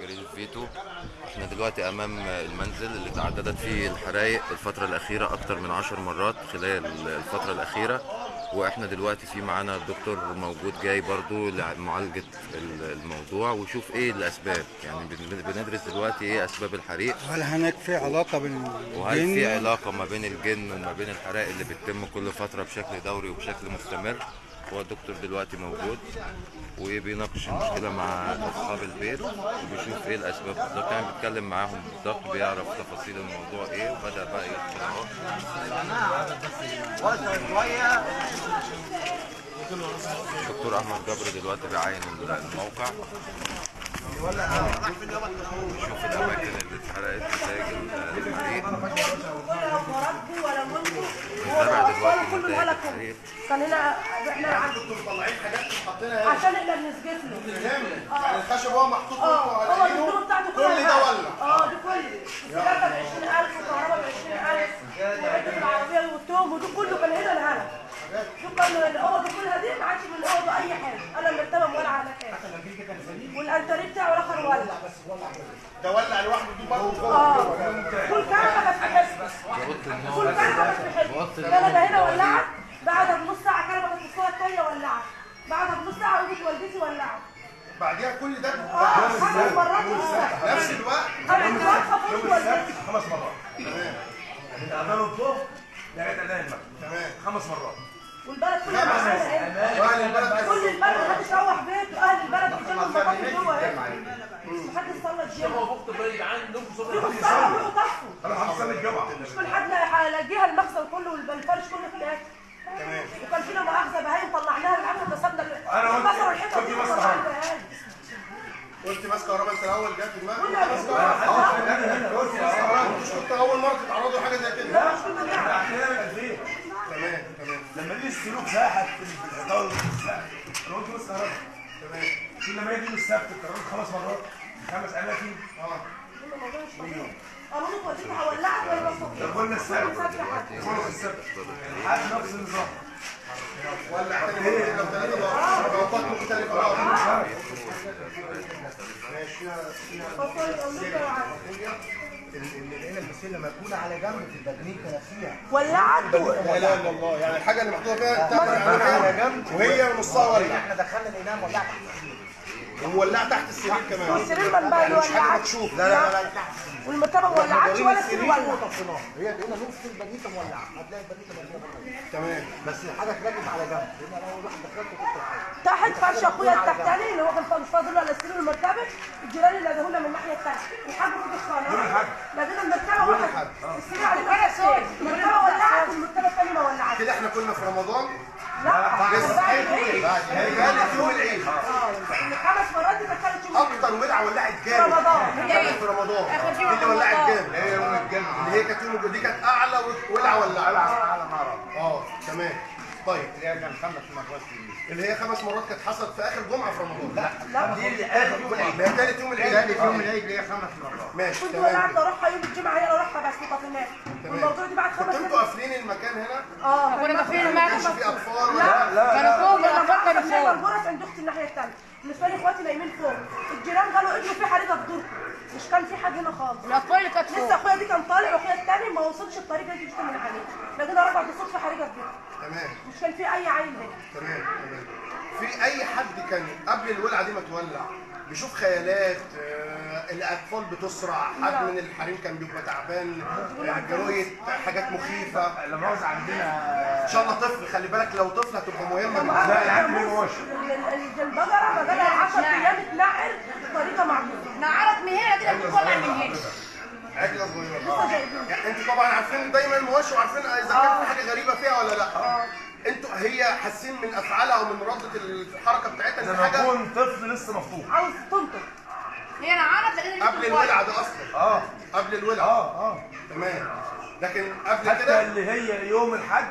جريدة فيتو. إحنا دلوقتي أمام المنزل اللي تعددت فيه الحرائق الفترة الأخيرة أكتر من عشر مرات خلال الفترة الأخيرة. وإحنا دلوقتي في معانا الدكتور موجود جاي برضو لمعالجة الموضوع ويشوف إيه الأسباب. يعني بن- بندرس دلوقتي إيه أسباب الحريق. هل هناك في علاقة بين وهل في علاقة ما بين الجن وما بين الحرائق اللي بتتم كل فترة بشكل دوري وبشكل مستمر؟ هو الدكتور دلوقتي موجود وبيناقش المشكلة مع أصحاب البيت وبيشوف إيه الأسباب. بالظبط يعني بيتكلم معاهم بالظبط بيعرف تفاصيل الموضوع إيه وبدأ بقى يدخل أهو. الدكتور أحمد جبر دلوقتي بيعاين الموقع. يشوف الأماكن اللي اتحرقت نتائج الحريق نتائج ملكه الحريق كان هنا إحنا مطلعين حاجات حاطينها هنا. عشان إحنا بنسجف له. يعني الخشب هو محطوط آه. هو الدكتور بتاعته كل ده ولع آه دي كل السلاكه ب 20000 وكهرباء ب 20000 وعده العربية والتوم ودي كله كان هنا الهنا شوف كان الاوضه كلها دي ما عادش من الأوضة أي حاجة. أنا مرتبه مولعه على كده والأنتريه بتاعه الآخر ولع ده ولع لوحده دي برضه. آه. كل كانت في حتة كل كنبه كانت في حتة كنبه هنا ولعت. بعدها بنص ساعة كنبه كانت الصاله الثانية ولعت. بعدها بنص ساعة وجت والدتي ولعت. بعديها كل ده. آه خمس مرات. نفس الوقت. خمس مرات خفضت والدتي خمس مرات من اذان الظهر لغايه اذان المغرب تمام. خمس مرات. والبلد كلها البلد كانوا كل البلد محدش روح بيته أهل البلد بيجيبوا المطاطي جوه هنا محدش صلى الجمعه في خساره كله طفوا. أنا هتصلي الجمعة. مش كل حد هيلاقيها المخزن كله والفرش كله في الاكل تمام. وكان فينا مؤاخذه بهايم طلعناها العمل كسبنا أنا قلت- كسروا الحيطه قلت دي. قلت ماسك كهرباء أنت الأول جت في دماغك؟ كنا ماسك بنقول- كهرباء. مش كنت أول مرة تتعرضوا لحاجة زي كده. لا مش كنا إحنا من 2000 تمام تمام لما دي السلوك زاحت في الحيطان. أنا قلت بس كهرباء تمام كل ما يجي السبت اتكررت خمس مرات خمس اماكن آه قالوا لك هولعت ولا طب قلنا السبت قلنا السبت حد نفس النظام بقى ماشي البسله مركونه على جنب في البجنيكه نفسها ولعت لا الله. يعني الحاجة اللي محطوطة فيها على جنب وهي نصها ولع إحنا دخلنا لقيناها السرير. ومولعه تحت السرير كمان. والسرير من بقى مش حاجة ولعت مكشوف لا لا لا لا. تحت والمرتبة ما ولعتش ولا السرير ولع هي لقينا نص البجنيكه مولعة. هتلاقي البجنيكه مولعة. تمام. بس الحاجة اتلجت على جنب. لأن أنا أول واحد دخلت كنت تحت فرش اخويا التحتاني اللي هو كان مش فاضل على السرير المرتبه الجيران اللي لقوه من الناحيه الثانية الحاج في الصاله لقينا المرتبه واحد. السرير على المرتبه ولعت والمرتبه الثانية ما ولعتش. كده إحنا كنا في رمضان؟ لا. بعد العيد. يعني كانت يوم العيد. خمس مرات دي كانت يوم. أكتر ولعة ولعت جامد. رمضان. في رمضان. اللي ولعت جامد. هي يوم الجنة اللي هي كانت يوم دي كانت أعلى ولعة ولعت. على نار آه تمام. طيب اللي هي كان خمس مرات في اللي هي خمس مرات كانت حصلت في آخر جمعة في رمضان. لا لا دي اللي آخر يوم العيد. ما كانت يوم العيد. ثالث يوم العيد اللي هي خمس مرات. ماشي كنت ولعت كده. أروحها يوم الجمعة هي اروحها بس طفيناها والموضوع دي بعد خمس كنتوا سنين قافلين المكان هنا؟ آه كنا قافلين ما المكان. كانش فيه أطفال؟ لا ولا كانوا فوق أنا كانوا شايفه فوق الغرف عند أختي الناحية الثانية بالنسبة لي إخواتي نايمين فوق. الجيران قالوا انه في حريقه في دوركم مش كان في حد هنا خالص. الاطفال اللي كانت لسه فوق. أخويا دي كان طالع وأخويا الثاني ما وصلش الطريق اللي جبت من عليه. لقينا رجع بالصدفه حريقه في بيته تمام. مش كان في أي عيل هنا. تمام تمام. في أي حد كان قبل الولعة دي ما تولع بيشوف خيالات آه، الأطفال بتسرع حد من الحريم كان بيبقى تعبان آه، حاجات مخيفة. لما عاوز عندنا إن شاء الله طفل خلي بالك لو طفل هتبقى مهمة لا لا، العيال ما يجوش. البقره بقالها 10 أيام تنعر بطريقة معقولة. نعرت من هنا كده بتطلع من هنا عجلة صغيرة. يعني أنتوا طبعا عارفين دايما المواشي وعارفين إذا كان في حاجة غريبة فيها ولا لأ. أنتوا هي حاسين من أفعالها ومن ردة الحركة بتاعتها إن حاجة يكون طفل لسه مفتوح. عاوز تنطق. هي نعرت لقينا قبل الولعة ده أصلا. آه. قبل الولعة. آه آه. تمام. لكن قبل حتى كده اللي هي يوم الحج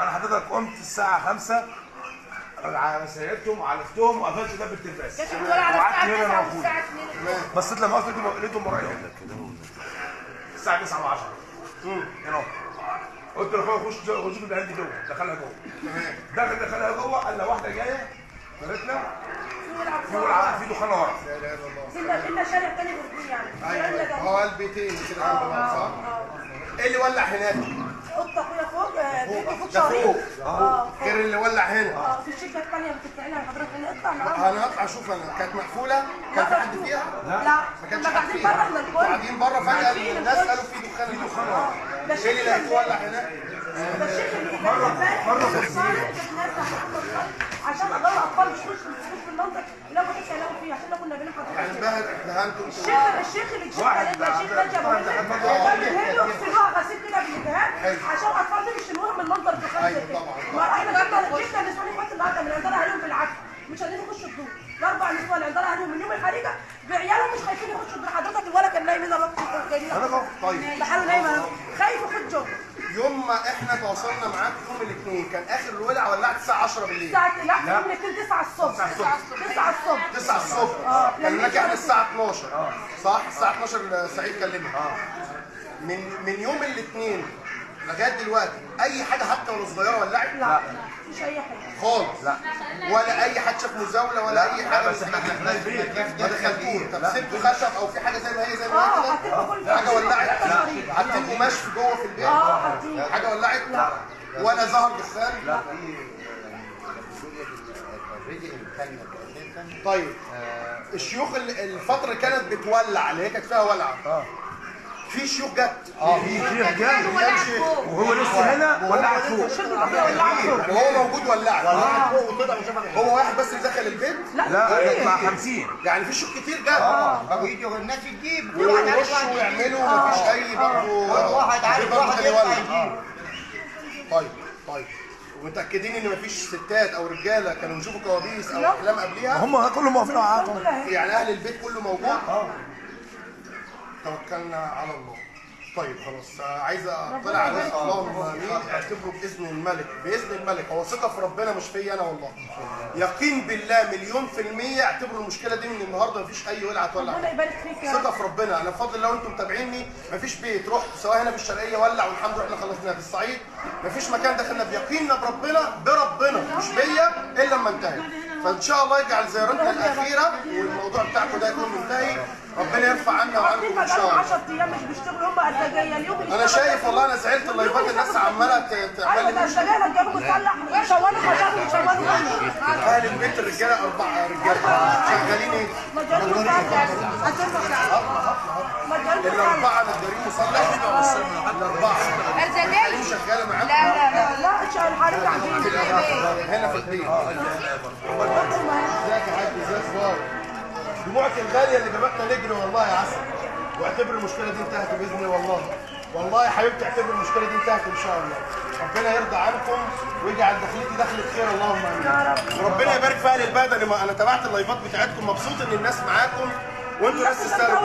أنا حضرتك قمت الساعة 5 سيرتهم وعرفتهم وقفلت باب التلفاز كانت بتقول على وقعدت الساعة هنا 9 موجود. والساعة 2 بصيت لما لقيتهم- لقيتهم ورايا الساعة 9 و10 هنا قلت لاخويا خش خش العيال دي جوه. دخلها جوه. دخل دخلها جوه قال لها واحدة جاية ولعه في ولعه في دخان ورا. لا إله إلا الله. كنا شارع تاني بردين يعني. أيوه. هو البيتين كده جنب بعض صح؟ إيه اللي ولع هناك؟ قطة اخويا فوق ده فوق آه غير اللي ولع هنا. آه في الشركة الثانية بتدفعينها حضرتك نقطع معاهم. أنا هطلع أشوف أنا. كانت مقفولة؟ كان في حد فيها؟ لا. ما كانش حد فيها. بره قاعدين بره فجأة الناس. قالوا في دخان. في دخان. إيه اللي الشيخ لقيته ولع هناك؟ ده الشيخ اللي امبارح مره في عشان أضل أطفال مش مش في المنطق لو كنت كلام فيه عشان لو كنا يعني انبهر دهنتوا الشيخ الشيخ اللي جابوا لنا كان بيهلوا يغسلوها غسيل كده بالجهاز عشان الاطفال دي يشيلوها من المنظر في خمسه أيوة كده إحنا جبنا جبنا نسوان اخوات النهارده من عندنا عليهم بالعكس مش قادرين يخشوا الدور. الأربع نسوان عندنا عليهم من يوم الحريقه بعيالهم مش خايفين يخشوا الدور. حضرتك الولد كان نايم هنا الوقت جايين طيب. لحاله نايم خايف يخش جوه يوم ما إحنا تواصلنا معاكم يوم الاثنين كان آخر الولعه ولعت الساعة 10 بالليل. الساعة لا يوم الاثنين 9 الصبح. 9 الصبح. 9 الصبح. آه. كلمناك إحنا الساعة 12 صح؟ الساعة 12 سعيد كلمنا من من يوم الاثنين لغاية دلوقتي. أي حاجة حتى ولا صغيرة ولعت لأ؟ مش أي حاجة. خالص. لا. ولا أي حد شاف مزاولة ولا أي حاجة. بس إحنا البيت. ما دخلتوش طب سبتوا خشب أو في حاجة زي ما هي زي ما هي كل كده حاجة ولعت. حطيتوا قماش في جوه في البيت. آه حاجة ولعت؟ ولا ظهر دخان لا. طيب. الشيوخ ال- الفترة اللي كانت بتولع اللي هي كانت فيها ولعه في شيوخ جت في جاي وهو لسه هنا ولعت فوق. يعني هو موجود ولعت هو واحد بس اللي دخل البيت. لا مع 50 يعني في شيوخ كتير جت ويجوا الناس تجيب. ويخشوا ويعملوا مفيش أي برضه واحد عارف واحد يطلع يولع. طيب طيب. ومتاكدين إن مفيش ستات أو رجالة كانوا يشوفوا كوابيس أو احلام قبليها؟ هم كلهم واقفين معاكم يعني أهل البيت كله موجود؟ توكلنا على الله. طيب خلاص. عايز أطلع على اللهم امين اعتبره بإذن الملك. بإذن الملك. هو ثقة في ربنا مش فيا أنا والله. يقين بالله مليون في المية اعتبروا المشكلة دي من النهارده. مفيش أي ولعه تولع ربنا يبارك فيك ثقة في ربنا. أنا بفضل لو أنتم متابعيني. مفيش بيت. رحت سواء هنا في الشرقية ولع والحمد لله إحنا خلصنا في الصعيد. مفيش مكان دخلنا بيقيننا بربنا بربنا. مش بيا إلا لما انتهي. فإن شاء الله يجعل زيارتنا الأخيرة والموضوع بتاعكم ده يكون منتهي. ربنا يرفع عنا وعنكم ان شاء بقالهم الله 10 أيام مش بيشتغلوا هم الدجايه اليوم اللي أنا شايف والله أنا زعلت اللايفات الناس عمالة تعمل أيوه ده الدجايه لما جابوا شوالوا خشبوا شوالوا منه أهل البيت الرجالة أربعة رجالة شغالين إيه؟ مجال مسلح مجال. مسلح الأربعة نجارين مسلح الأربعة. ارزاقية شغالة لا معاكم لا. لا لا مش الحريق عندنا هنا في البيت. ازيك يا حاج ازيك أخبارك دموعك الغاليه اللي جابتنا نجري والله يا عسل. واعتبر المشكلة دي انتهت بإذن الله. والله. والله يا حبيبتي اعتبر المشكلة دي انتهت إن شاء الله. ربنا يرضى عنكم ويجعل دخلتي دخلة خير اللهم آمين. وربنا يبارك في أهل البلد. أنا أنا تابعت اللايفات بتاعتكم مبسوط إن الناس معاكم. وأنتوا ناس تستاهلوا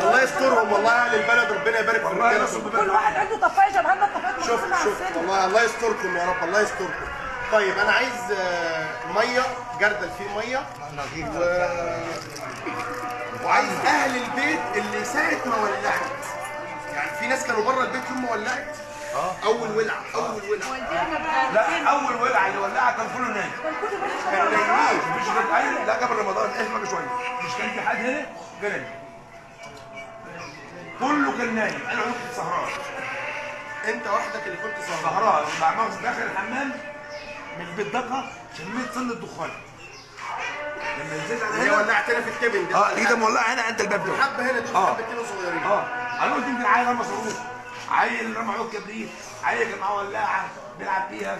الله يسترهم. والله أهل البلد ربنا يبارك في كل واحد عنده طفاية. شوف مقسومة على شوف. السن. والله الله يستركم يا رب. الله يستركم. طيب أنا عايز آه، مية جردل فيه مية. و... وعايز أهل البيت اللي ساعة ما ولعت. يعني في ناس كانوا بره البيت يوم ما ولعت. أول ولعة أول ولعة. لا أول ولعة اللي ولعها كان كله نايم كان كانوا شبهنا. نايمين. مش كان قايل لا قبل رمضان اسمك شوية مش كان في حد هنا؟ كان نايم كله كان نايم. أنا كنت سهران. أنت وحدك اللي كنت سهران. سهران. مع مغز داخل الحمام. من البيت دقه شميت سن الدخان. لما نزلت على هنا ولعتنا في الكبن ده آه لقيتها مولعة هنا عند الباب ده حبة هنا دول آه. حبتين صغيرين. آه. أنا قلت يمكن عيل رمى صاروخ. عيل رمى عود كبريت. عيل كان معاه ولاعة بيلعب بيها.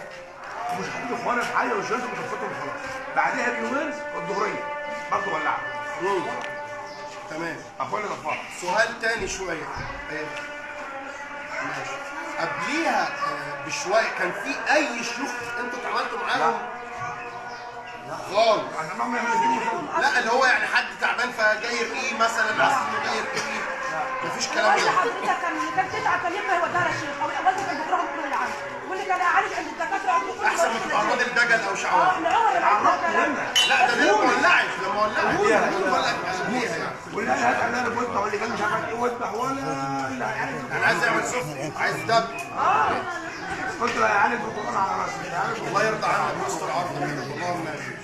مش حاطين اخوانا في حاجة والشمس متفتهم خلاص. بعدها بيومين الظهريه برضه ولعه. تمام. اخوانا طفاها سؤال تاني شوية. أيوة. ماشي. قبليها آه، بشوية. كان في أي شيوخ أنتوا اتعاملتوا معاهم؟ خالص. ما يعملوا لا اللي هو يعني حد تعبان فجاي يرقيه مثلا؟ عايز جاي يرقيه مفيش كلام ده حضرتك كان اللي كان تتعب كان يبقى يوديها للشيخ أو والدي كان بتروح كل العام واللي كان عالج عند الدكاترة عنده كل أحسن ما تبقى الدجل أو شعوذة آه العمر العمر لا ده لما ولعت لما ولعت يعني واللي قال هات أنا بذبح واللي كان مش عارف إيه وذبح ولا اللي هيعالج أنا عايز أعمل سفن عايز دب. قلت له هيعالج بالقرآن على راسي هيعالج الله يرضى عنك ويستر عرضك اللهم امين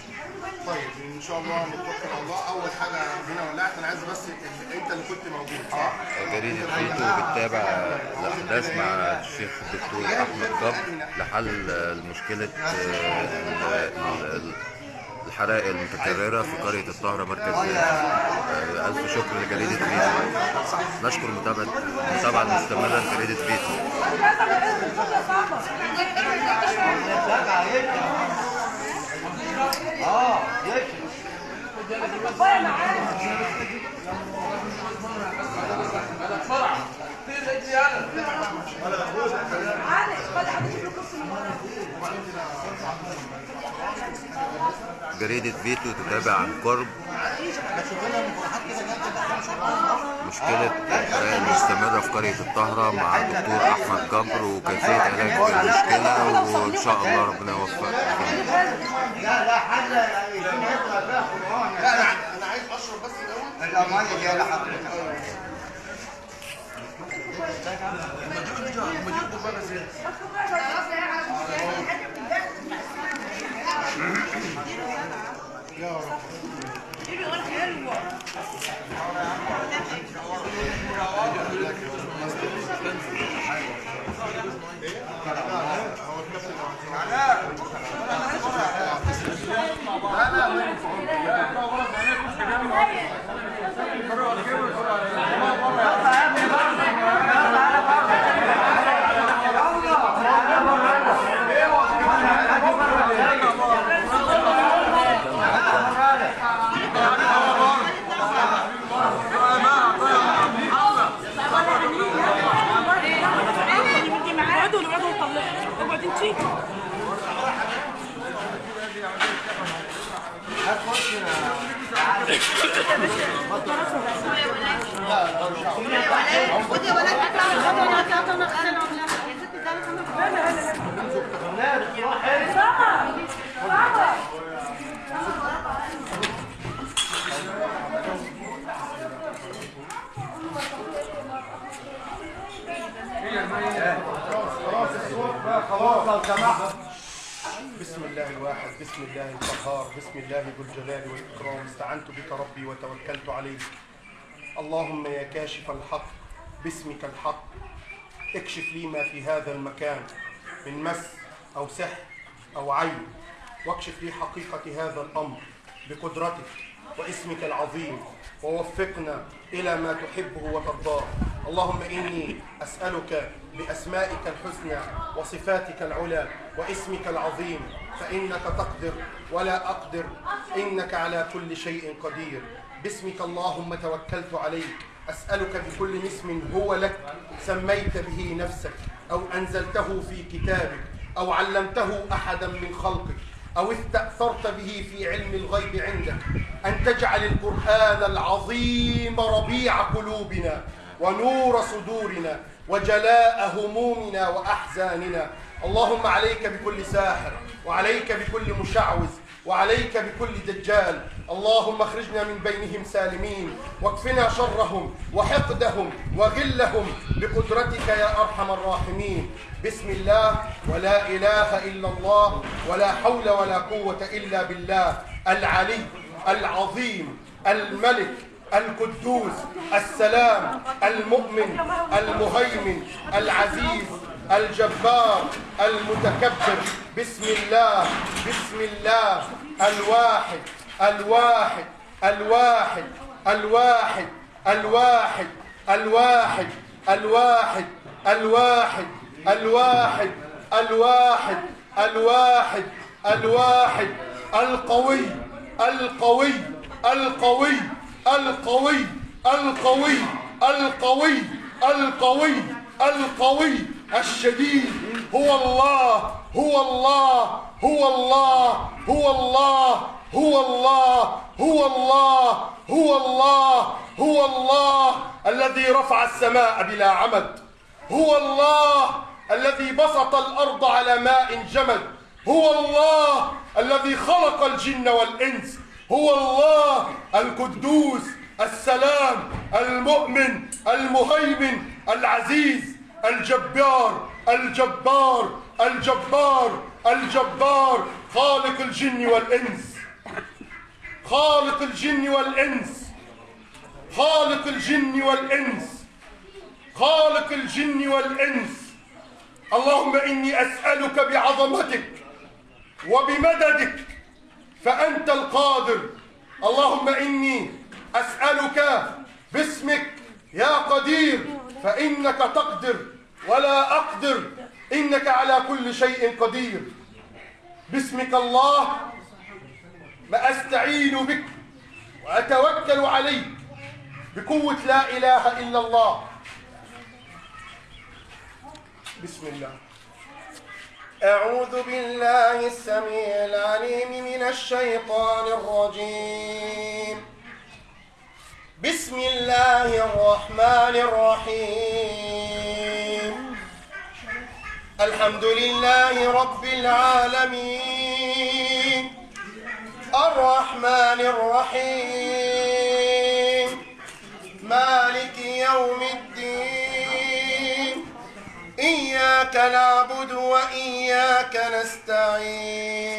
طيب إن شاء الله نتوكل على الله. أول حاجة هنا ولعت أنا عايز بس أنت اللي كنت موجود صح؟ جريدة فيتو بتتابع الأحداث مع الشيخ الدكتور أحمد جبر لحل مشكلة الحرائق المتكررة في قرية الطهرة مركز آه، ألف شكر لجريدة فيتو. نشكر متابعة المتابعة المستمرة لجريدة فيتو آه يكفي جريدة فيتو تتابع عن قرب مشكلة الحرائق المستمرة في قرية الطهرة مع الدكتور أحمد جبر وكيفية علاج المشكلة وإن شاء الله ربنا يوفق لا لا حل. اشرب بس الأول الالماني اللي أنا حاططها يا رب. حلوة ماشي Yeah. بسم الله الواحد بسم الله القهار بسم الله ذو الجلال والإكرام. استعنت بك ربي وتوكلت عليك اللهم يا كاشف الحق باسمك الحق. اكشف لي ما في هذا المكان من مس أو سحر أو عين. واكشف لي حقيقة هذا الأمر بقدرتك واسمك العظيم. ووفقنا إلى ما تحبه وترضاه. اللهم إني أسألك بأسمائك الحسنى وصفاتك العلى واسمك العظيم فإنك تقدر ولا أقدر. إنك على كل شيء قدير. باسمك اللهم توكلت عليك. أسألك بكل اسم هو لك. سميت به نفسك أو أنزلته في كتابك أو علمته أحدا من خلقك أو استأثرت به في علم الغيب عندك. أن تجعل القرآن العظيم ربيع قلوبنا ونور صدورنا وجلاء همومنا وأحزاننا. اللهم عليك بكل ساحر وعليك بكل مشعوذ وعليك بكل دجال. اللهم اخرجنا من بينهم سالمين واكفنا شرهم وحقدهم وغلهم بقدرتك يا أرحم الراحمين. بسم الله ولا إله إلا الله ولا حول ولا قوة إلا بالله. العلي العظيم الملك القدوس السلام المؤمن المهيمن العزيز الجبار المتكبر بسم الله بسم الله الواحد الواحد الواحد الواحد الواحد الواحد الواحد الواحد الواحد الواحد الواحد الواحد القوي القوي القوي القوي القوي القوي القوي القوي. الشديد هو الله هو الله هو الله هو الله هو الله هو الله هو الله هو الله. الذي رفع السماء بلا عمد هو الله. الذي بسط الأرض على ماء جمد هو الله. الذي خلق الجن والإنس هو الله القدوس السلام المؤمن المهيمن العزيز الجبار الجبار الجبار الجبار خالق الجن والإنس. خالق الجن والإنس. خالق الجن والإنس. خالق الجن والإنس. اللهم إني أسألك بعظمتك وبمددك فأنت القادر. اللهم إني أسألك باسمك يا قدير فإنك تقدر ولا أقدر. إنك على كل شيء قدير. باسمك الله ما أستعين بك وأتوكل عليك بقوة لا إله إلا الله. بسم الله. أعوذ بالله السميع العليم من الشيطان الرجيم. بسم الله الرحمن الرحيم. الحمد لله رب العالمين. الرحمن الرحيم. مالك يوم الدين. إياك نعبد وإياك نستعين.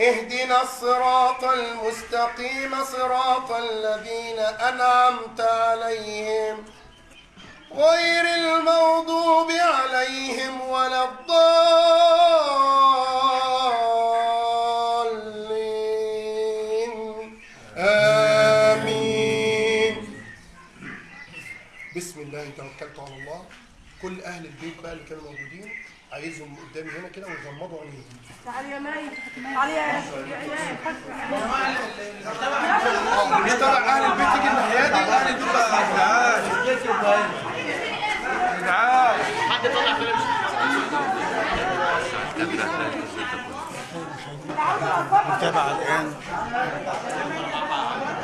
اهدنا الصراط المستقيم صراط الذين أنعمت عليهم غير البيت بقى اللي كانوا موجودين. عايزهم قدامي هنا كده ويغمضوا عينيهم تعالي يا مي تعالي يا يا ايمان مش تبع أهل البيت تيجي الناحية دي؟ أهل البيت متابعة الآن.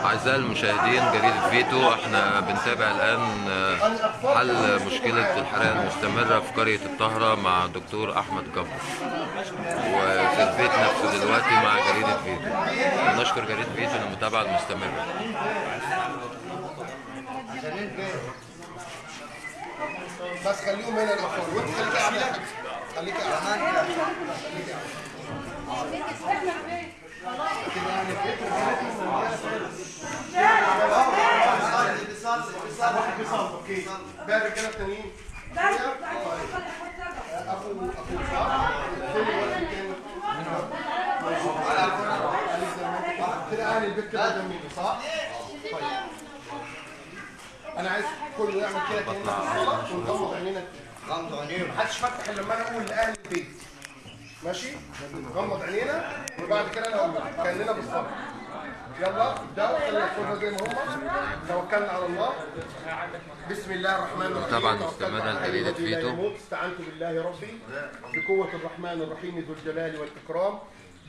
أعزائي المشاهدين جريدة فيتو إحنا بنتابع الآن آه، حل مشكلة الحرائق المستمرة في قرية الطهرة مع دكتور أحمد جبر. وفي البيت نفسه دلوقتي مع جريدة فيتو. نشكر جريدة فيتو للمتابعة المستمرة. بس خليهم هنا الأطفال وأنت خليك قاعد. خليك قاعد. أنا عايز كله يعمل كده الصلاة ونغمض عينينا غمض عينينا محدش فتح إلا لما أنا أقول لأهل البيت. ماشي؟ نغمض عينينا وبعد كده أقول لك. كأننا بالصلاة يلا ابدأوا خلينا الفرصة زي ما هم. توكلنا على الله. بسم الله الرحمن الرحيم. طبعاً الذي لا فيتو. استعنت بالله ربي. بقوة الرحمن الرحيم ذو الجلال والإكرام.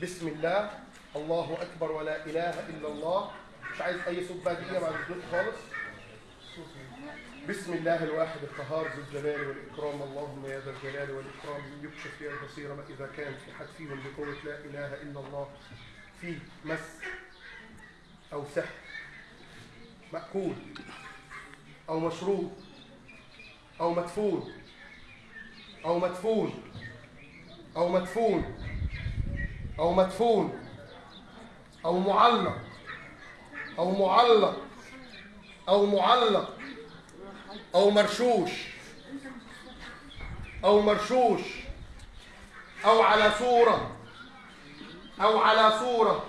بسم الله. الله أكبر ولا إله إلا الله. مش عايز أي صوت بعد الصوت خالص. بسم الله الواحد القهار ذو الجلال والإكرام. اللهم يا ذا الجلال والإكرام. يكشف يا البصير ما إذا كان في حد فيهم بقوة لا إله إلا الله في مس أو سحر مأكول أو مشروب أو مدفون أو مدفون أو مدفون أو مدفون أو معلق أو معلق أو معلق أو مرشوش. أو مرشوش. أو على صورة. أو على صورة.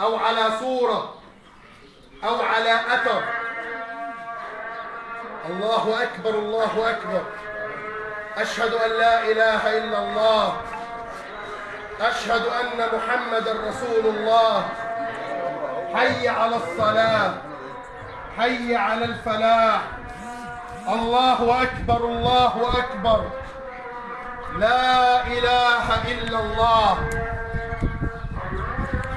أو على صورة. أو على أثر. الله أكبر الله أكبر. أشهد أن لا إله إلا الله. أشهد أن محمد رسول الله. حي على الصلاة. حي على الفلاح. الله أكبر الله أكبر. لا إله إلا الله.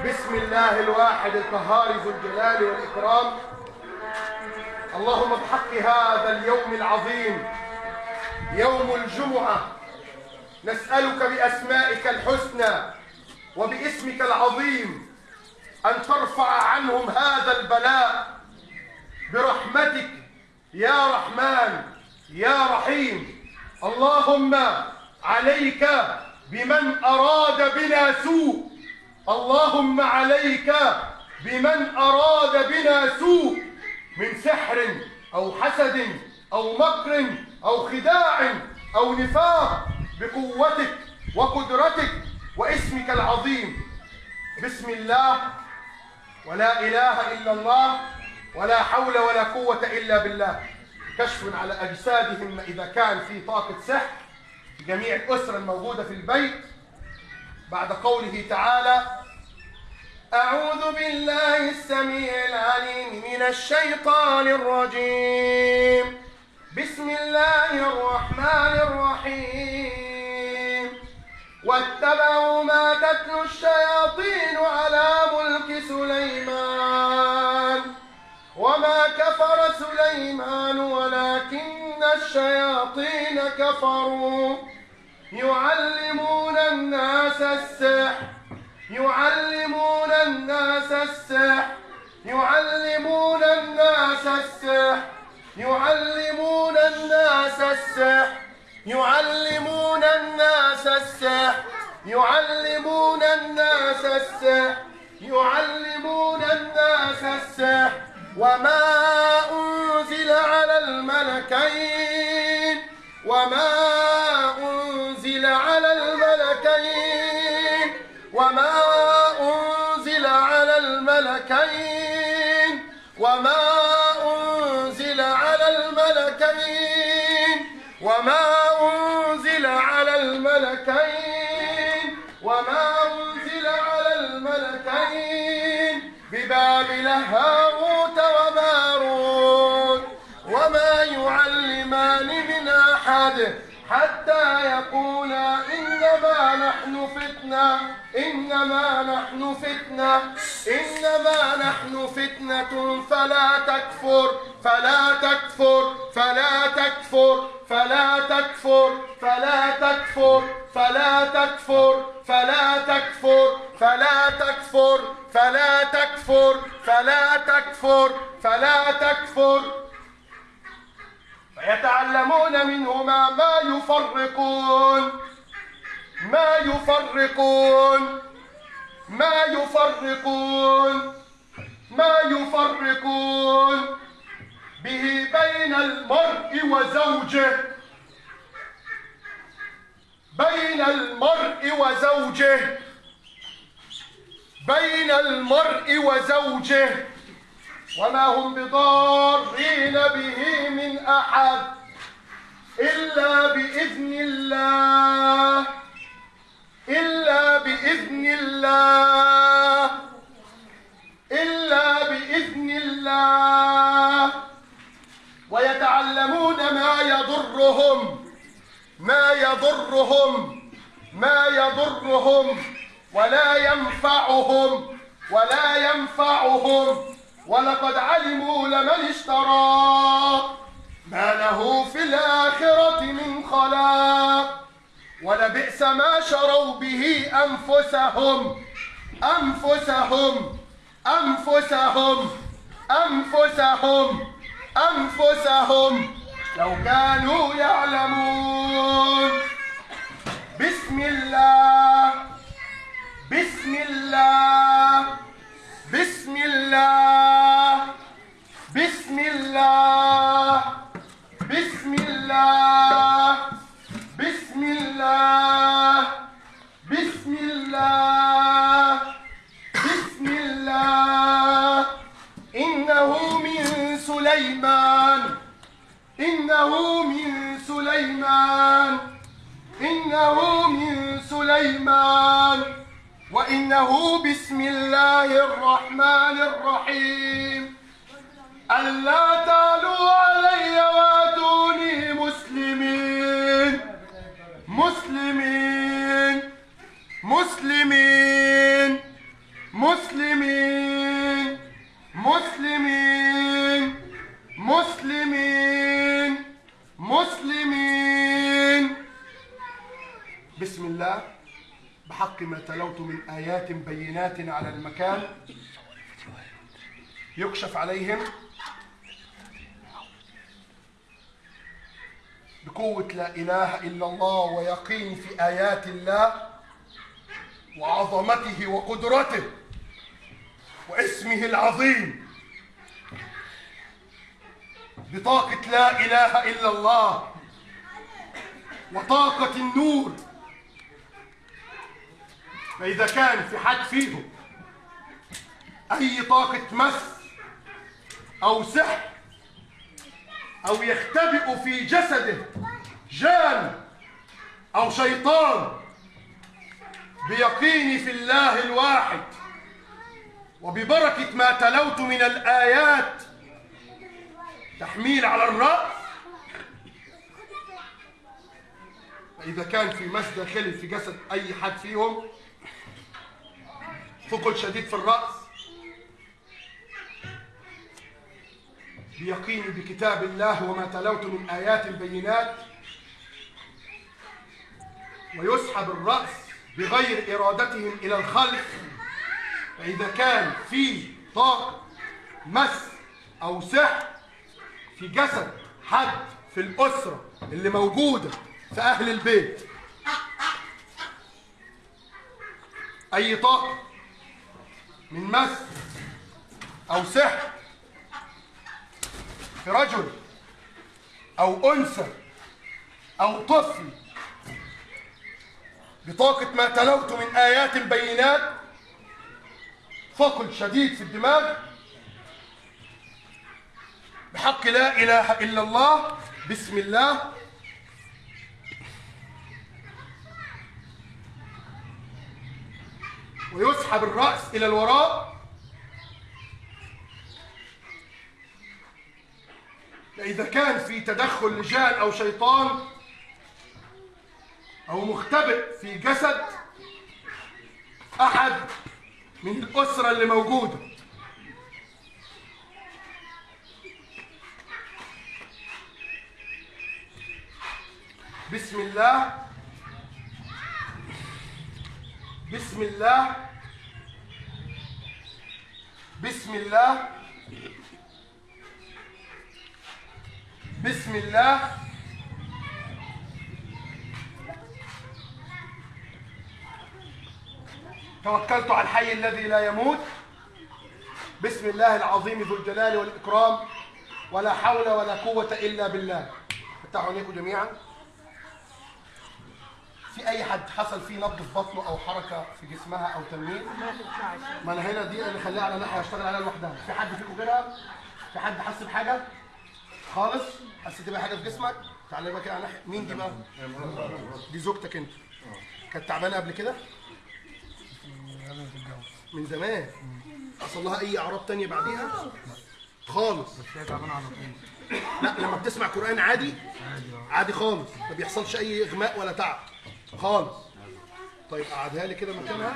بسم الله الواحد القهار ذو الجلال والإكرام. اللهم بحق هذا اليوم العظيم يوم الجمعة. نسألك بأسمائك الحسنى وباسمك العظيم أن ترفع عنهم هذا البلاء برحمتك يا رحمن يا رحيم اللهم عليك بمن أراد بنا سوء. اللهم عليك بمن أراد بنا سوء. من سحر أو حسد أو مكر أو خداع أو نفاق بقوتك وقدرتك واسمك العظيم. بسم الله. ولا إله إلا الله. ولا حول ولا قوة إلا بالله. كشف على أجسادهم إذا كان في طاقة سحر جميع الأسرة الموجودة في البيت. بعد قوله تعالى أعوذ بالله السميع العليم من الشيطان الرجيم. بسم الله الرحمن الرحيم. واتبعوا ما تتلو الشياطين على ملك سليمان. سليمان ولكن الشياطين كفروا. يعلمون الناس السحر. يعلمون الناس السحر. يعلمون الناس السحر. يعلمون الناس السحر. يعلمون الناس السحر. يعلمون الناس السحر. يعلمون الناس السحر. وما أنزل على الملكين وما أنزل أحد حتى يقولا إنما نحن فتنة إنما نحن فتنة إنما نحن فتنة فلا تكفر فلا تكفر فلا تكفر فلا تكفر فلا تكفر فلا تكفر فلا تكفر فلا تكفر فلا تكفر فلا تكفر فلا تكفر فيتعلمون منهما ما يفرقون. ما يفرقون. ما يفرقون. ما يفرقون. به بين المرء وزوجه. بين المرء وزوجه. بين المرء وزوجه. وما هم بضارين به من أحد إلا بإذن الله إلا بإذن الله إلا بإذن الله. ويتعلمون ما يضرهم ما يضرهم ما يضرهم ولا ينفعهم ولا ينفعهم. ولقد علموا لمن اشترى ما له في الآخرة من خلاق ولبئس ما شروا به أنفسهم. أنفسهم. أنفسهم. أنفسهم. أنفسهم. لو كانوا يعلمون. بسم الله. بسم الله. إنه من سليمان. إنه من سليمان. وإنه بسم الله الرحمن الرحيم. ألا تعلوا علي واتوني مسلمين. مسلمين. مسلمين. مسلمين. مسلمين. مسلمين. مسلمين. بسم الله. بحق ما تلوت من آيات بينات على المكان يكشف عليهم بقوة لا إله إلا الله ويقين في آيات الله وعظمته وقدرته واسمه العظيم. بطاقة لا إله إلا الله وطاقة النور. فإذا كان في حد فيهم أي طاقة مس أو سحر أو يختبئ في جسده جان أو شيطان بيقيني في الله الواحد وببركة ما تلوت من الآيات تحميل على الرأس فإذا كان في مس داخلي في جسد أي حد فيهم ثقل شديد في الرأس. بيقيني بكتاب الله وما تلوت من آيات بينات. ويسحب الرأس بغير إرادتهم إلى الخلف فإذا كان في طاقة مس أو سحر في جسد حد في الأسرة اللي موجودة في أهل البيت. أي طاقة من مس أو سحر في رجل أو أنثى أو طفل بطاقة ما تلوت من آيات بينات ثقل شديد في الدماغ بحق لا إله إلا الله. بسم الله. ويسحب الرأس إلى الوراء. فإذا كان في تدخل لجان أو شيطان أو مختبئ في جسد أحد من الأسرة اللي موجودة. بسم الله. بسم الله. بسم الله. بسم الله. توكلت على الحي الذي لا يموت. بسم الله العظيم ذو الجلال والإكرام. ولا حول ولا قوة إلا بالله. فتحوا عينيكم جميعا. في أي حد حصل فيه نبض في بطنه أو حركة في جسمها أو تنميل ما أنا هنا دي اللي خليها على ناحية أشتغل عليها لوحدها. في حد فيكم غيرها؟ في حد حس بحاجة؟ خالص؟ حسيت بحاجة في جسمك؟ تعالى بقى كده على ناحية مين دي بقى؟ دي زوجتك أنت. كانت تعبانة قبل كده؟ من زمان. حصل لها أي أعراض تانية بعديها؟ خالص. لا لما بتسمع قرآن عادي عادي خالص. ما بيحصلش أي إغماء ولا تعب. خالص. طيب قعدها لي كده مكانها.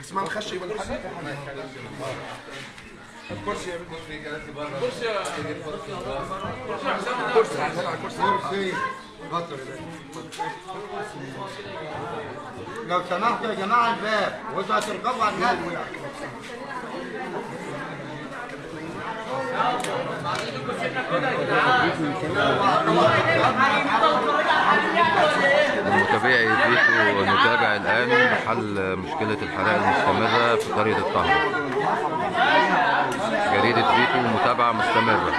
جسمها مخشي ولا حاجة كرسي قعدها لي على الكرسي لو سمحتوا يا جماعة الباب وانتوا هتركبوا على النادي متابعي فيتو نتابع الآن حل مشكلة الحرائق المستمرة في قرية الطهر جريدة فيتو متابعة مستمرة.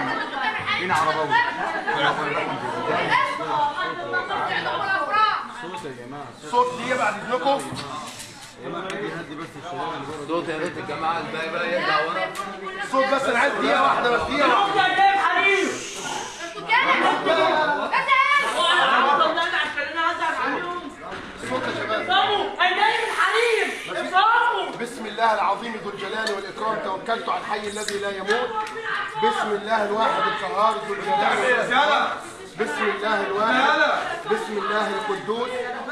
صوت دي بعد إذنكم. صوت يا ريت الجماعة الباقي بقى يرجع ورا. صوت بس أنا عايز دقيقة واحدة بس دقيقة واحدة صوت يا شباب بسم الله العظيم ذو الجلال والإكرام توكلت على الحي الذي لا يموت. بسم الله الواحد القهار ذو الجلال والإكرام. بسم الله الواحد بسم الله القدوس.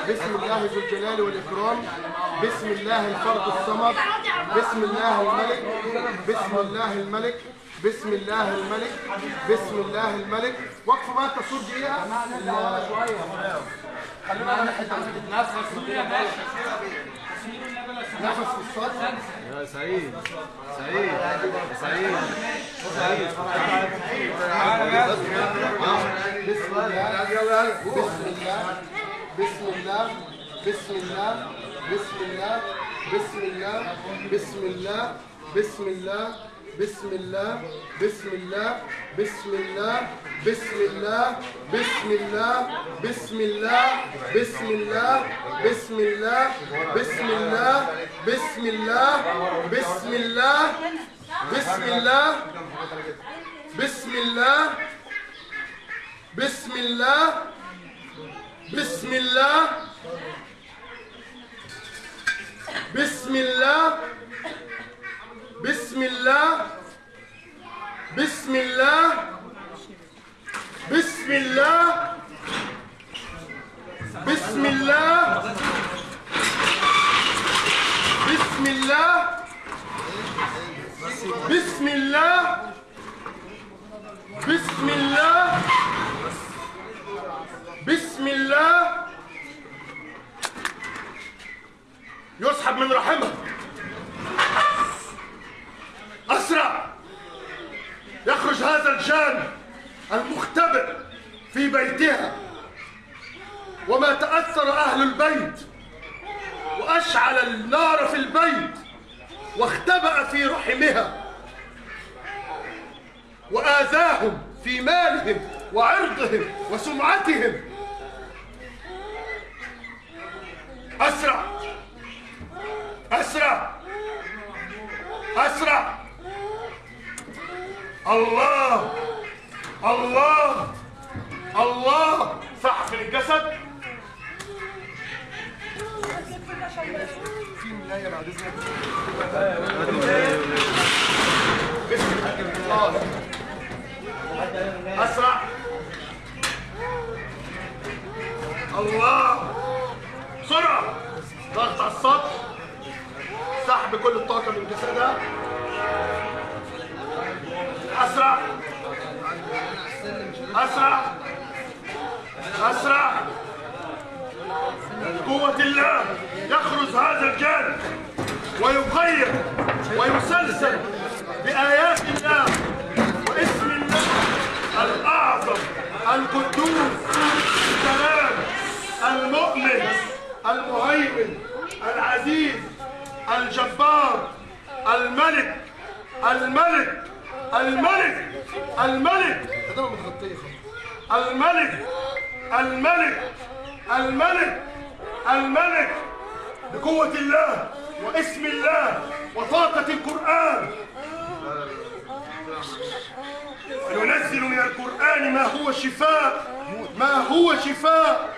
بسم الله ذو الجلال والإكرام. بسم الله الفرد الصمد. بسم الله الملك. بسم الله الملك. بسم الله الملك بسم الله الملك. وقفوا بقى التصوير دقيقة. خلونا على حتة نفس في الصدر بسم الله بسم الله بسم الله. بسم الله. بسم الله. بسم الله. بسم الله. بسم الله. بسم الله بسم الله بسم الله بسم الله بسم الله بسم الله بسم الله بسم الله بسم الله بسم الله بسم الله بسم الله بسم الله بسم الله بسم الله بسم الله بسم الله. بسم الله. بسم الله. بسم الله. بسم الله. بسم الله. بسم الله. بسم الله. يسحب من رحمه. أسرع! يخرج هذا الجان المختبئ في بيتها. وما تأثر أهل البيت وأشعل النار في البيت واختبأ في رحمها. وآذاهم في مالهم وعرضهم وسمعتهم. أسرع! أسرع! أسرع! الله! الله! الله! في الجسد! في الله أسرع! الله! بسرعة ضغط على السطح! سحب كل الطاقة من جسدها أسرع. أسرع. أسرع. قوة الله يخرج هذا الجان ويغير ويسلسل بآيات الله واسم الله الأعظم القدوس السلام المؤمن المهيمن العزيز الجبار الملك الملك. الملك الملك. الملك الملك الملك الملك. بقوة الله واسم الله وطاقة القرآن. وننزل من القرآن ما هو شفاء ما هو شفاء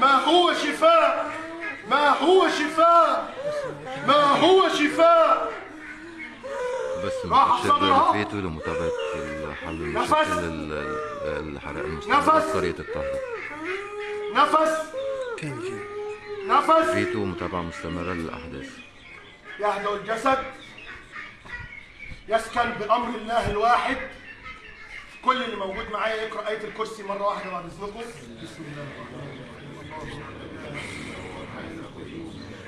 ما هو شفاء ما هو شفاء ما هو شفاء. بس متشكر لفئته لمتابعة الحل مشاكل الحرائق المستمره في قريه الطهر. نفس نفس فيتو متابعة مستمرة للأحداث. يهدأ الجسد. يسكن بأمر الله الواحد. كل اللي موجود معايا يقرأ آية الكرسي مرة واحدة بعد إذنكم. بسم الله الرحمن الرحيم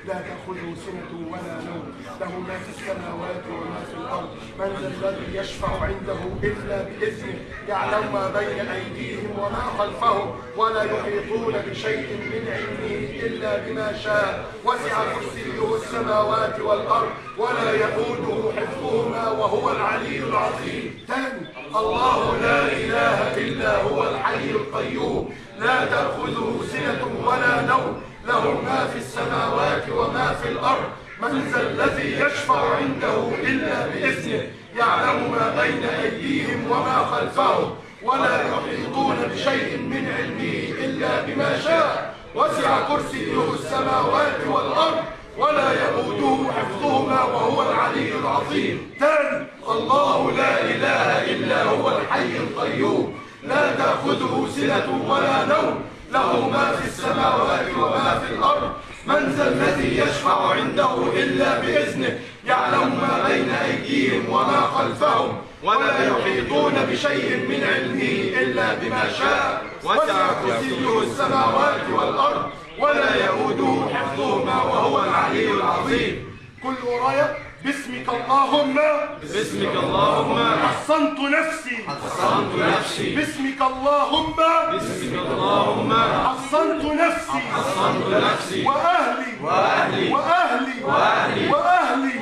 لا تأخذه سنة ولا نوم. له ما في السماوات وما في الأرض. من ذا الذي يشفع عنده إلا بإذنه. يعلم ما بين أيديهم وما خلفهم ولا يحيطون بشيء من علمه إلا بما شاء. وسع كرسيه السماوات والأرض ولا يئوده حفظهما وهو العلي العظيم. ثاني الله لا إله إلا هو الحي القيوم. لا تأخذه سنة ولا نوم. له ما في السماوات وما في الأرض. من ذا الذي يشفع عنده إلا بإذنه. يعلم ما بين أيديهم وما خلفهم. ولا يحيطون بشيء من علمه إلا بما شاء. وسع كرسيه السماوات والأرض. ولا يئوده حفظهما وهو العلي العظيم. ثاني الله لا إله إلا هو الحي القيوم. لا تأخذه سنة ولا نوم. له ما في السماوات وما في الأرض. من ذا الذي يشفع عنده إلا بإذنه. يعلم ما بين أيديهم وما خلفهم. ولا يحيطون بشيء من علمه إلا بما شاء. وسع كرسيه السماوات والأرض. ولا يؤوده حفظهما وهو العلي العظيم. كل ورايا باسمك اللهم. باسمك اللهم. حصنت نفسي. حصنت نفسي. باسمك اللهم. باسمك اللهم. حصنت نفسي. حصنت نفسي. وأهلي. وأهلي. وأهلي. وأهلي.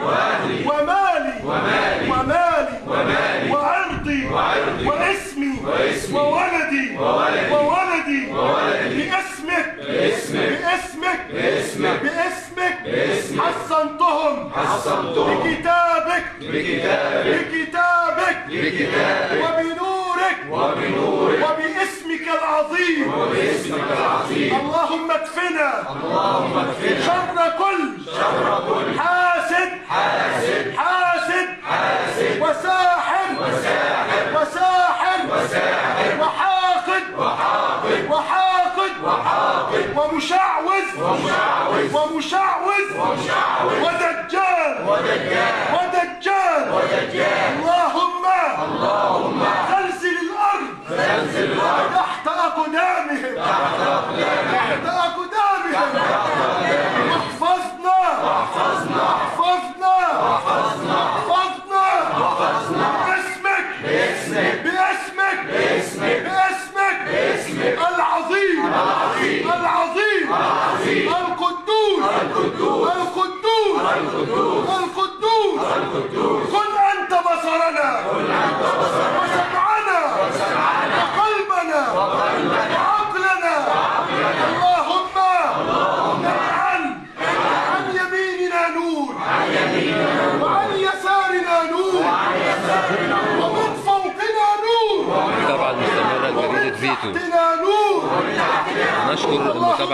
ومالي. ومالي. ومالي. ومالي. وعرضي واسمي واسمي. وولدي وولدي. وولدي وولدي. باسمك. باسمك. باسمك. باسمك. باسمك. باسمك. حصنتهم حصنتهم بكتابك. بكتابك. بكتابك. بكتابك. وبنورك. وبنورك. وباسمك العظيم. وباسمك العظيم. اللهم اكفنا. اللهم اكفنا. شر كل. شر كل. حاسد. حاسد. حاسد. حاسد. وساحر.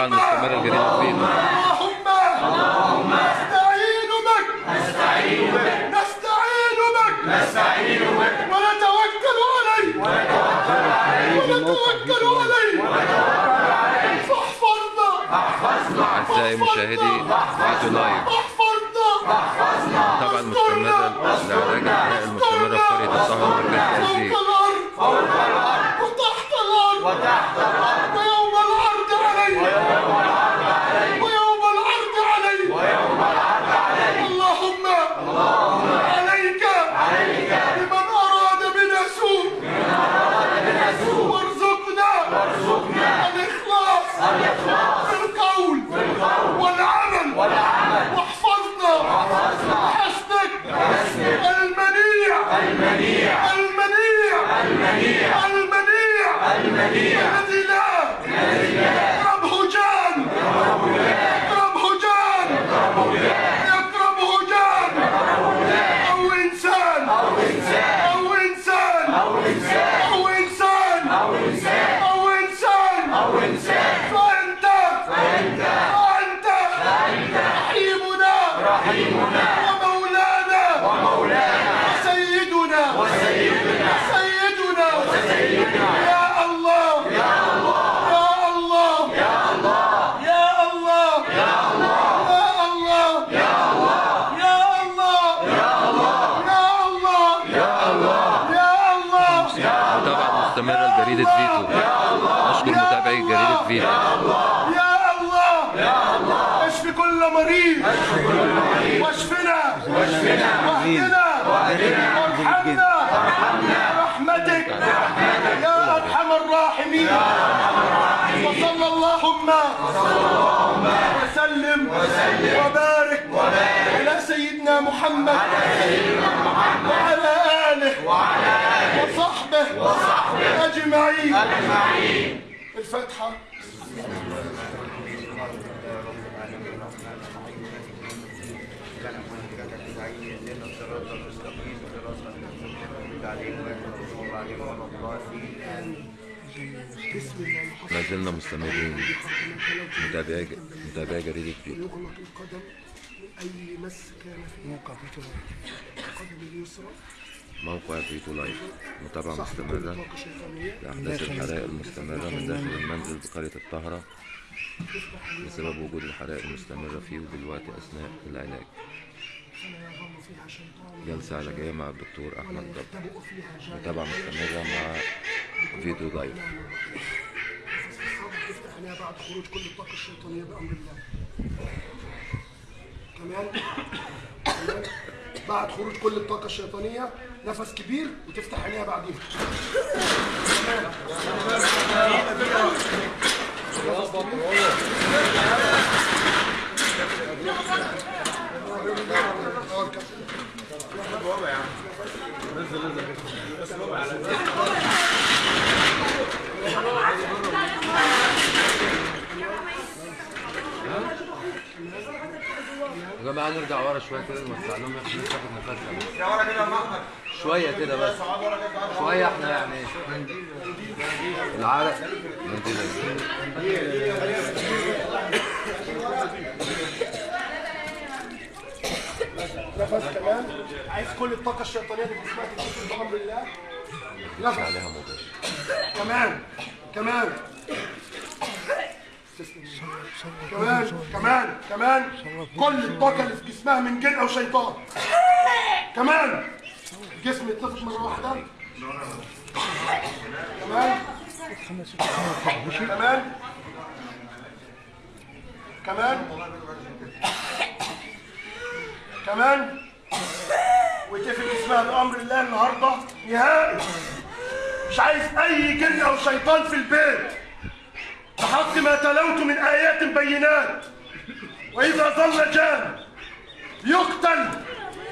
عن المستمره الجديد فينا اللهم اللهم نستعين بك نستعين بك نستعين بك نستعين بك ونتوكل عليك. ونتوكل عليك. ونتوكل عليك. ونتوكل عليك فاحفظنا. احفظنا أعزائي مشاهدي فيديو لايف احفظنا احفظنا طبعا مستمره لعلاج وأرنا ارحمنا برحمتك. يا أرحم الراحمين. وصلى اللهم. وسلم. وبارك. على سيدنا محمد. وعلى آله. وصحبه. أجمعين. الفاتحة. Gracias. ما زلنا مستمرين. متابعي متابعي جريدة فيتو اي مس كان فيه موقع في القدم اليسرى موقع فيتو live متابعة مستمرة. لأحداث الحرائق المستمرة من داخل المنزل بقرية الطهرة بسبب وجود الحرائق المستمرة فيه ودلوقتي أثناء العلاج. جلسة علاجية مع الدكتور أحمد جبر. متابعة مستمرة مع فيديو ضيف. بعد خروج كل الطاقة الشيطانية بأمر الله كمان بعد خروج كل الطاقة الشيطانية نفس كبير وتفتح عينيها بعديها. يا جماعة نرجع ورا شوية كده نوسع لهم إحنا ناخد نفسنا ورا كده شوية كده بس شوية إحنا يعني العرق نفس كمان. عايز كل الطاقة الشيطانية اللي في جسمها تتنفس بأمر الله نفس. عليها كمان. كمان. كمان. كمان. كمان. كل الطاقة اللي في جسمها من جن أو شيطان. كمان. الجسم يتنفس مرة واحدة. كمان. كمان. كمان. كمان وتقفل جسمها بأمر الله النهاردة. نهائي. مش عايز أي جن أو شيطان في البيت. بحق ما تلوت من آيات بينات. وإذا ظل جان يقتل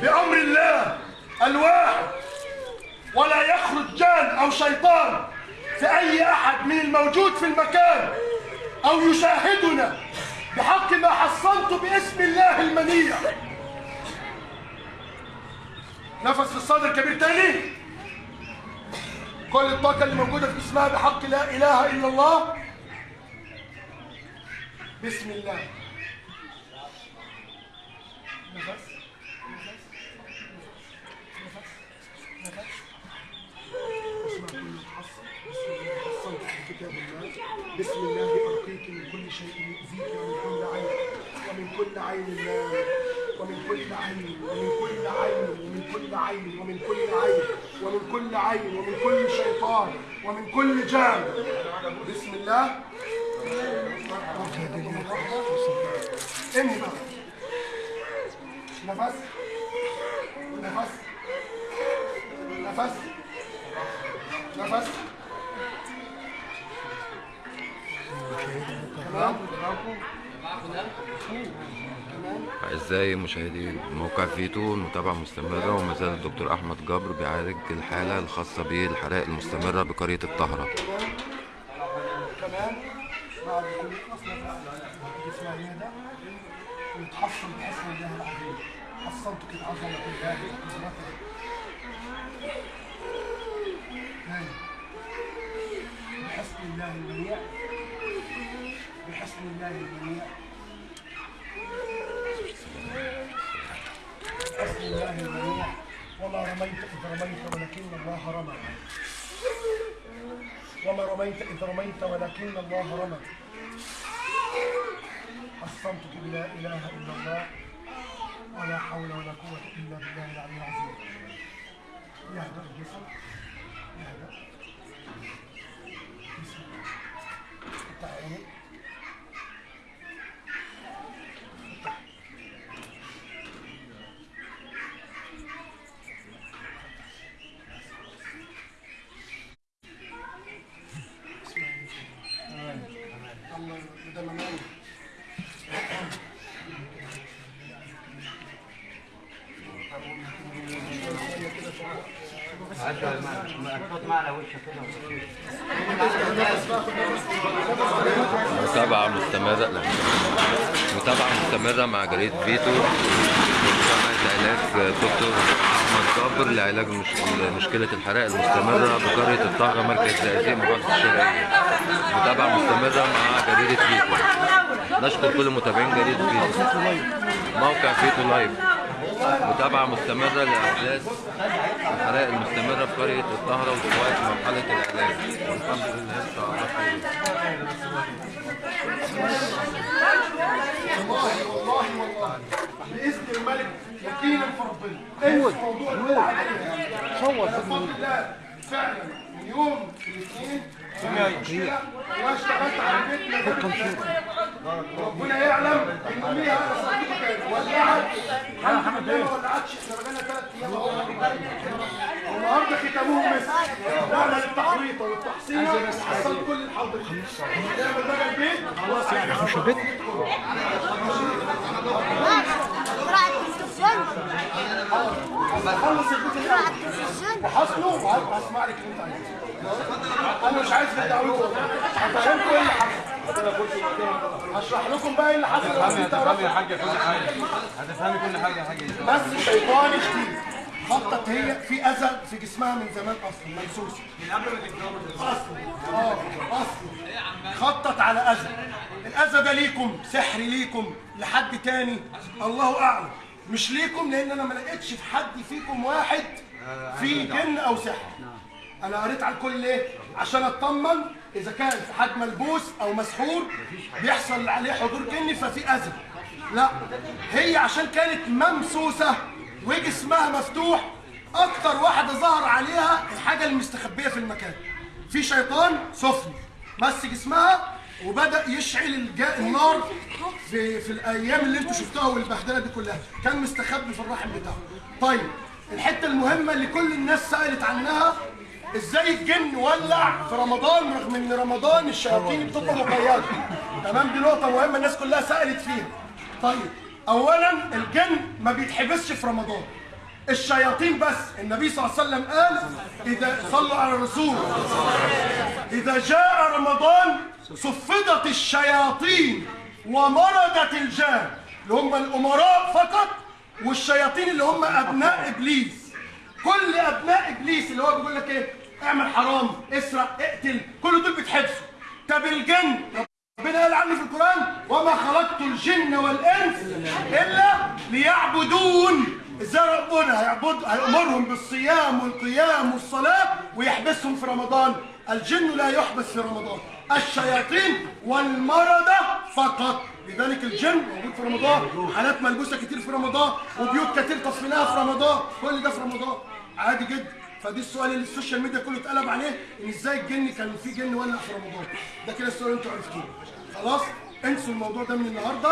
بأمر الله الواحد. ولا يخرج جان أو شيطان في أي أحد من الموجود في المكان. أو يشاهدنا بحق ما حصنت باسم الله المنيع. نفس في الصدر كبير تاني. كل الطاقة اللي موجودة في جسمها بحق لا إله إلا الله. بسم الله. نفس نفس نفس نفس اسمع كل بسم الله في كتاب الله بسم الله أرقيك من كل شيء يؤذيك عين ومن كل عين لا ومن كل عين ومن كل عين ومن كل عين ومن كل عين ومن كل عين ومن كل شيطان ومن كل جان. بسم الله. انهي بقى نفس. نفس. نفس. نفس. تمام. أعزائي مشاهدي موقع فيتو المتابعة مستمرة وما زال الدكتور أحمد جبر بيعالج الحالة الخاصة بالحرائق المستمرة بقرية الطهرة. كمان بعد بحسن الله العظيم تاني بحسن الله المنيع بحسن الله المنيع الله المنيع وما رميت إذ رميت ولكن الله رمى وما رميت إذ رميت ولكن الله رمى حصنتك بلا إله إلا الله ولا حول ولا قوة إلا بالله العلي العظيم. يهدأ الجسم. يهدأ بسم الله افتح عينيك الله بدل ما نعمل متابعة مستمرة لا متابعة مستمرة مع جريدة فيتو جامعة علاج دكتور أحمد جابر لعلاج مش- مشكلة الحرائق المستمرة بقرية الطهرة مركز زقازيق محافظة الشرقية متابعة مستمرة مع جريدة فيتو نشكر كل متابعين جريدة فيتو موقع فيتو live. متابعة مستمرة لأحداث الحرائق المستمرة في قرية الطهرة ودلوقتي في مرحلة العلاج والحمد لله إن شاء الله خير والله والله والله بإذن الملك يقينا في ربنا الله فعلا من يوم الاثنين مشكله وأنا اشتغلت على البيت ما جابت ربنا يعلم إن ليها صديقه كانت ولعت الحمد لله ما ولعتش إحنا بقالنا ثلاث أيام اهو والنهارده ختموهم بس نعمل التحويطه والتحصينه حصلت كل الحاضرين نعمل بقى البيت خلاص مش البيت. خلص البيت وحصله وهسمع لك اللي انت أنا مش عايز التعويض هفهمكم إيه اللي حصل هشرح لكم بقى إيه اللي حصل انت تعرفوا. حاجة كل حاجة هتفهمي كل حاجة يا حاجة بس الشيطان كتير خطط هي في اذى في جسمها من زمان أصلا ممسوس من قبل ما تتجوز أصلا آه أصلا خطط على أذى الأذى ده ليكم سحر ليكم لحد تاني الله أعلم مش ليكم لأن أنا ما لقيتش في حد فيكم واحد في جن أو سحر. أنا قريت على الكل ليه عشان أطمن إذا كان في حد ملبوس أو مسحور بيحصل عليه حضور جني ففي اذى لا هي عشان كانت ممسوسة وجسمها مفتوح أكتر واحدة ظهر عليها الحاجة المستخبية في المكان. في شيطان سفلي مس جسمها وبدأ يشعل النار. في في الأيام اللي أنتوا شفتوها والبهدلة دي كلها كان مستخبي في الرحم بتاعه. طيب الحتة المهمة اللي كل الناس سألت عنها إزاي الجن ولع في رمضان رغم إن رمضان الشياطين بتبقى مقيده تمام دي نقطة مهمة الناس كلها سألت فيها. طيب اولا الجن ما بيتحبسش في رمضان. الشياطين بس النبي صلى الله عليه وسلم قال إذا صلوا على الرسول إذا جاء رمضان صفدت الشياطين. ومرضت الجان اللي هم الأمراء فقط والشياطين اللي هم أبناء إبليس. كل أبناء إبليس اللي هو بيقول لك إيه؟ اعمل حرام اسرق اقتل كل دول بيتحبسوا طب الجن؟ ربنا قال عنه في القرآن وما خلقت الجن والإنس إلا ليعبدون. إزاي ربنا هيعبد هيأمرهم بالصيام والقيام والصلاة ويحبسهم في رمضان. الجن لا يحبس في رمضان. الشياطين والمردة فقط. لذلك الجن موجود في رمضان. حالات ملبوسة كتير في رمضان وبيوت كتير تصفيناها في رمضان. كل ده في رمضان. عادي جدا. فدي السؤال اللي ال social media كله اتقلب عليه إن إزاي الجن كان في جن ولع في رمضان. ده كده السؤال أنتوا عرفتوه. خلاص؟ انسوا الموضوع ده من النهارده.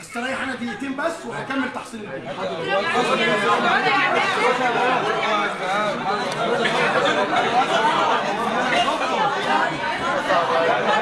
هستريح أنا دقيقتين بس وهكمل تحصيل الجن. That's all right.